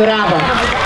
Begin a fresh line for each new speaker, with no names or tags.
Curava.